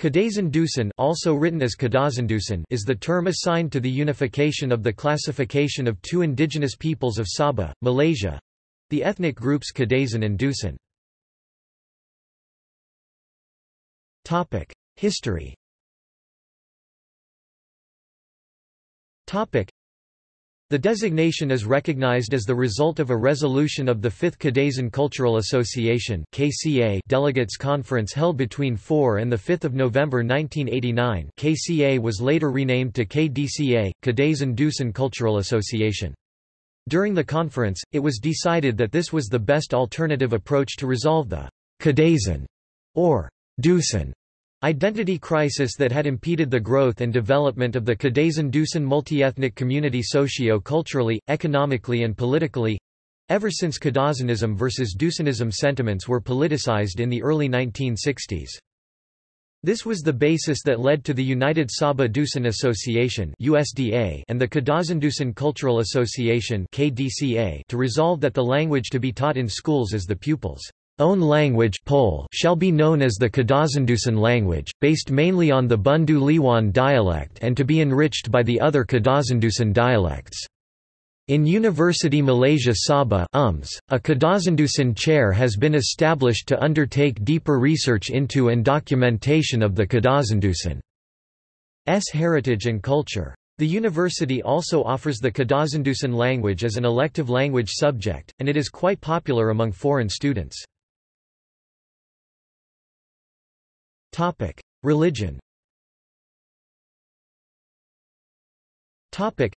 Kadazan Dusun also written as Kadazandusun is the term assigned to the unification of the classification of two indigenous peoples of Sabah, Malaysia—the ethnic groups Kadazan and Dusun. History the designation is recognized as the result of a resolution of the 5th Kadazan Cultural Association KCA Delegates Conference held between 4 and 5 November 1989 KCA was later renamed to KDCA, Kadazan Dusun Cultural Association. During the conference, it was decided that this was the best alternative approach to resolve the Kadazan or Dusun Identity crisis that had impeded the growth and development of the Kadazan Dusun multi-ethnic community socio-culturally, economically and politically—ever since Kadazanism versus Dusunism sentiments were politicized in the early 1960s. This was the basis that led to the United Sabah Dusun Association USDA and the Kadazandusun Cultural Association KDCA to resolve that the language to be taught in schools is the pupils' own language shall be known as the Kadazandusun language, based mainly on the Bundu Liwan dialect and to be enriched by the other Kadazandusun dialects. In University Malaysia Sabah UMS, a Kadazandusun chair has been established to undertake deeper research into and documentation of the Kadazandusun's heritage and culture. The university also offers the Kadazandusun language as an elective language subject, and it is quite popular among foreign students. Topic: Religion. Topic: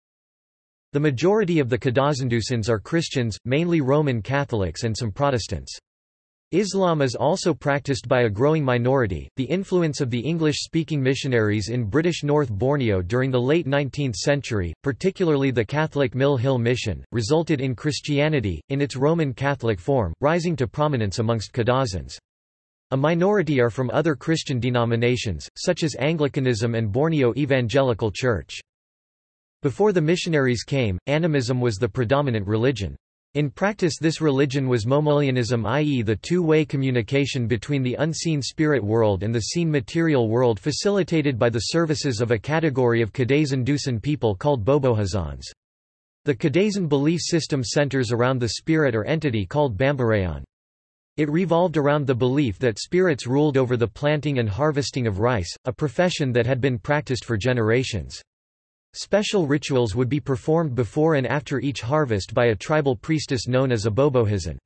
The majority of the Kadazandusuns are Christians, mainly Roman Catholics and some Protestants. Islam is also practiced by a growing minority. The influence of the English speaking missionaries in British North Borneo during the late 19th century, particularly the Catholic Mill Hill Mission, resulted in Christianity, in its Roman Catholic form, rising to prominence amongst Kadazans. A minority are from other Christian denominations, such as Anglicanism and Borneo Evangelical Church. Before the missionaries came, animism was the predominant religion. In practice this religion was Momoleanism i.e. the two-way communication between the unseen spirit world and the seen material world facilitated by the services of a category of Kadazan Dusun people called Bobohizans. The Kadazan belief system centers around the spirit or entity called Bambarayan. It revolved around the belief that spirits ruled over the planting and harvesting of rice, a profession that had been practiced for generations. Special rituals would be performed before and after each harvest by a tribal priestess known as a Bobohizan.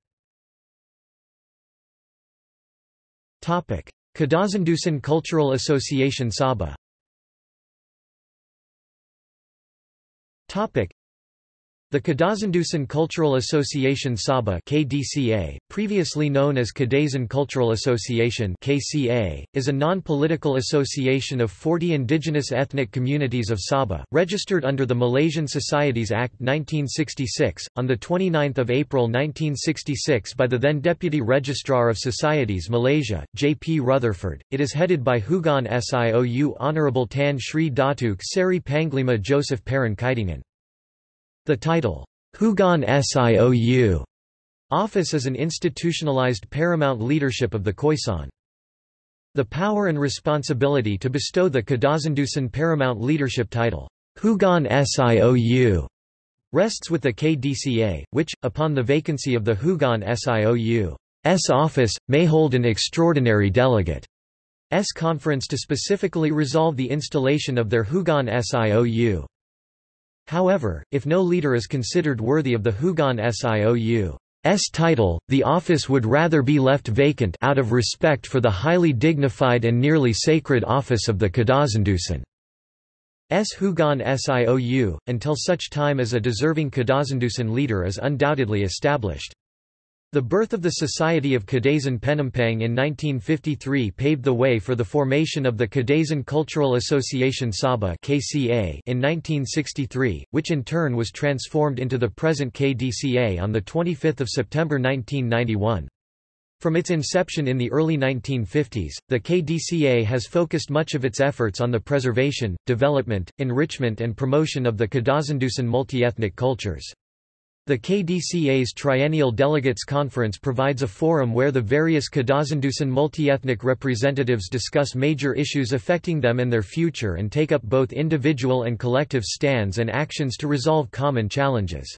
Kadazandusun Cultural Association Sabah the Kadazandusun Cultural Association Sabah KDCA, previously known as Kadazan Cultural Association KCA, is a non-political association of 40 indigenous ethnic communities of Sabah, registered under the Malaysian Societies Act 1966, on 29 April 1966 by the then Deputy Registrar of Societies Malaysia, J. P. Rutherford. It is headed by Huguan Siou Honourable Tan Sri Datuk Seri Panglima Joseph Pairin. The title, Huguan Siou office is an institutionalized paramount leadership of the Khoisan. The power and responsibility to bestow the Kadazandusun paramount leadership title, Huguan Siou, rests with the KDCA, which, upon the vacancy of the Huguan Siou's office, may hold an extraordinary delegate S conference to specifically resolve the installation of their Huguan Siou. However, if no leader is considered worthy of the Huguan Siou's title, the office would rather be left vacant out of respect for the highly dignified and nearly sacred office of the Kadazandusun. S. Huguan Siou, until such time as a deserving Kadazandusun leader is undoubtedly established. The birth of the Society of Kadazan Penampang in 1953 paved the way for the formation of the Kadazan Cultural Association Sabah in 1963, which in turn was transformed into the present KDCA on the 25th of September 1991. From its inception in the early 1950s, the KDCA has focused much of its efforts on the preservation, development, enrichment and promotion of the Kadazandusun multi-ethnic cultures. The KDCA's Triennial Delegates Conference provides a forum where the various Kadazandusun multi-ethnic representatives discuss major issues affecting them and their future and take up both individual and collective stands and actions to resolve common challenges.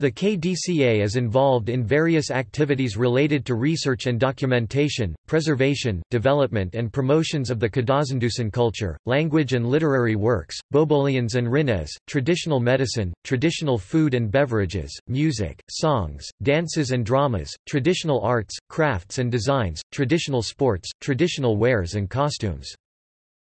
The KDCA is involved in various activities related to research and documentation, preservation, development and promotions of the Kadazandusun culture, language and literary works, Bobolians and Rinnes, traditional medicine, traditional food and beverages, music, songs, dances and dramas, traditional arts, crafts and designs, traditional sports, traditional wares and costumes.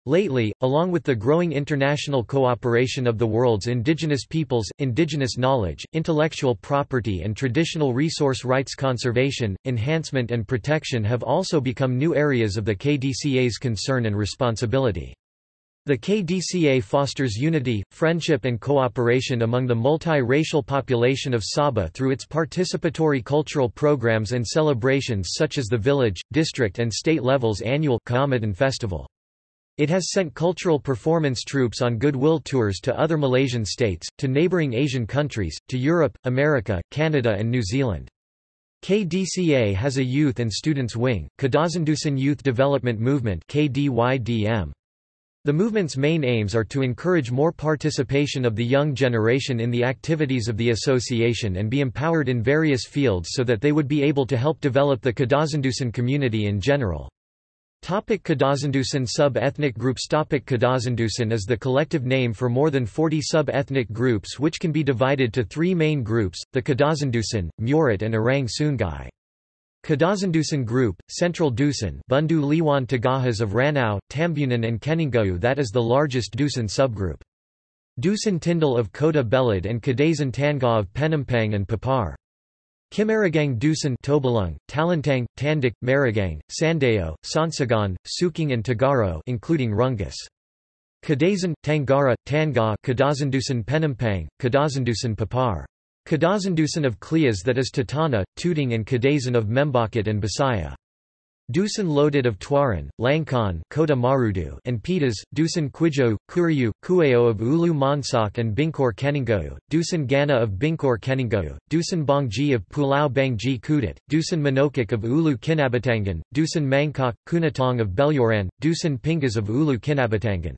Lately, along with the growing international cooperation of the world's indigenous peoples, indigenous knowledge, intellectual property and traditional resource rights conservation, enhancement and protection have also become new areas of the KDCA's concern and responsibility. The KDCA fosters unity, friendship and cooperation among the multi-racial population of Sabah through its participatory cultural programs and celebrations such as the village, district and state levels annual Kaamatan Festival. It has sent cultural performance troupes on goodwill tours to other Malaysian states, to neighbouring Asian countries, to Europe, America, Canada and New Zealand. KDCA has a youth and students wing, Kadazandusun Youth Development Movement KDYDM. The movement's main aims are to encourage more participation of the young generation in the activities of the association and be empowered in various fields so that they would be able to help develop the Kadazandusun community in general. Topic Kadazandusun Sub-ethnic groups Topic Kadazandusun is the collective name for more than 40 sub-ethnic groups which can be divided to three main groups, the Kadazandusun, Murat and Orang Sungai. Kadazandusun Group, Central Dusun Bundu Liwan Tagahas of Ranau, Tambunan and Keningau that is the largest Dusun subgroup. Dusun Tindal of Kota Belud and Kadazan Tanga of Penampang and Papar. Kimaragang Dusun Tobalung, Talantang, Tandik, Maragang, Sandayo, Sonsagon, Suking and Tagaro including Rungus. Kadazan, Tangara, Tanga Kadazandusun Penampang, Kadazandusun Papar. Kadazandusun of Klias that is Tatana, Tuting and Kadazan of Membakat and Bisaya. Dusun Lotud of Tuaran, Langkan Kota Marudu and Pitas, Dusun Quijo, Kuriu, Kueo of Ulu Monsak and Bingkor Keningau, Dusun Gana of Bingkor Keningau, Dusun Bangji of Pulau Bangji Kudat, Dusun Manokik of Ulu Kinabatangan, Dusun Mangkok, Kunatong of Beluran, Dusun Pingas of Ulu Kinabatangan.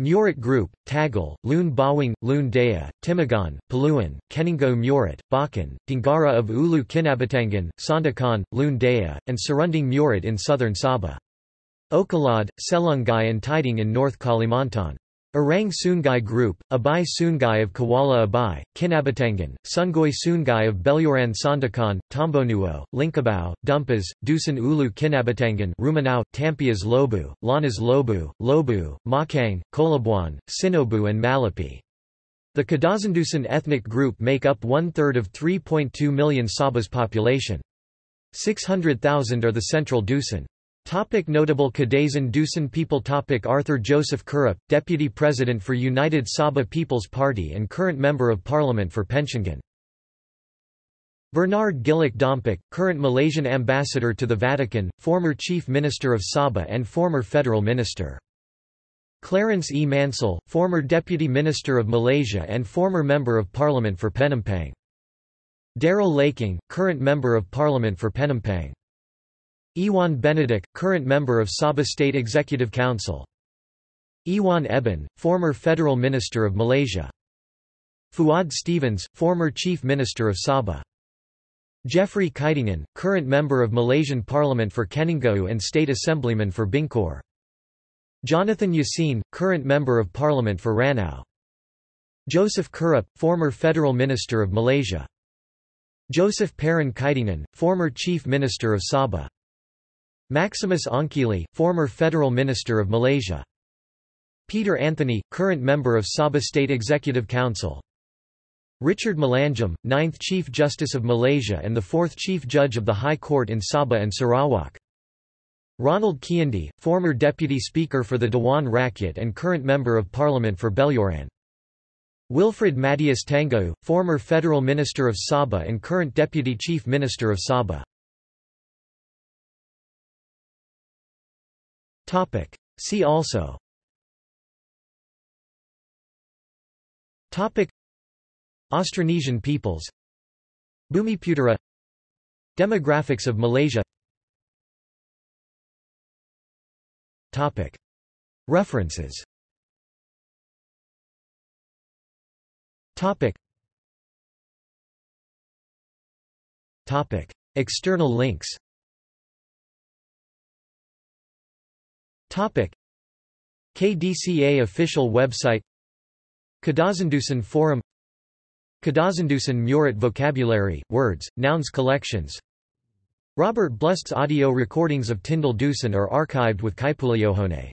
Murat Group, Tagal, Lun Bawang, Lun Daya, Timagon, Paluan, Keninggo Murat, Bakan, Dingara of Ulu Kinabatangan, Sandakan, Lun Daya, and surrounding Murat in southern Sabah. Okalad, Selungai and Tiding in North Kalimantan. Orang Sungai Group, Abai Sungai of Kuala Abai, Kinabatangan, Sungoy Sungai of Beluran Sandakan, Tombonuo, Linkabao, Dumpas, Dusun Ulu Kinabatangan Rumanau, Tampias Lobu, Lanas Lobu, Lobu, Makang, Kolabuan, Sinobu and Malapi. The Kadazandusun ethnic group make up one-third of 3.2 million Sabah's population. 600,000 are the central Dusun. Topic notable Kadazan Dusun people Topic Arthur Joseph Kurup, Deputy President for United Sabah People's Party and current Member of Parliament for Pensiangan. Bernard Giluk Dompok, current Malaysian Ambassador to the Vatican, former Chief Minister of Sabah and former Federal Minister. Clarence E. Mansul, former Deputy Minister of Malaysia and former Member of Parliament for Penampang. Darell Leiking, current Member of Parliament for Penampang. Ewon Benedick, current member of Sabah State Executive Council. Ewon Ebin, former Federal Minister of Malaysia. Fuad Stephens, former Chief Minister of Sabah. Jeffrey Kitingan, current member of Malaysian Parliament for Keningau and State Assemblyman for Bingkor. Jonathan Yassin, current member of Parliament for Ranau. Joseph Kurup, former Federal Minister of Malaysia. Joseph Pairin Kitingan, former Chief Minister of Sabah. Maximus Ongkili, former Federal Minister of Malaysia. Peter Anthony, current member of Sabah State Executive Council. Richard Malanjum, 9th Chief Justice of Malaysia and the 4th Chief Judge of the High Court in Sabah and Sarawak. Ronald Kiandee, former Deputy Speaker for the Dewan Rakyat and current Member of Parliament for Beluran. Wilfred Madius Tangau, former Federal Minister of Sabah and current Deputy Chief Minister of Sabah. Topic. See also. Topic. Austronesian peoples. Bumiputera Demographics of Malaysia. References. External links KDCA official website Kadazandusun Forum Kadazandusun Murat Vocabulary, Words, Nouns Collections Robert Blust's audio recordings of Tindal Dusun are archived with Kaipuleohone